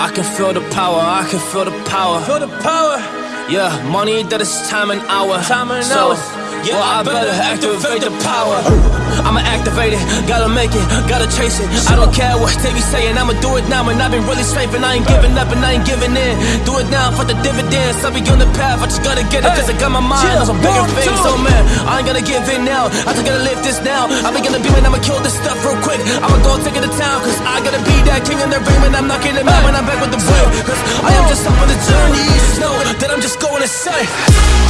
I can feel the power, I can feel the power. Feel the power. Yeah, money that is time and hour. Time and so, hours. Yeah, well, I better activate the power. I'ma activate it, gotta make it, gotta chase it. I don't care what they be saying, I'ma do it now. And I've been really saving, I ain't giving up and I ain't giving in. Do it now for the dividends. I'll be on the path, I just gotta get it, cause I got my mind on some bigger things. So, man, I ain't gonna give in now. I just gotta live this now. I be gonna be man, I'ma go take it to town, cause I gotta be that king in the ring when I'm knocking them out when I'm back with the whip. Cause I am just up on the journey. Just know that I'm just going insane.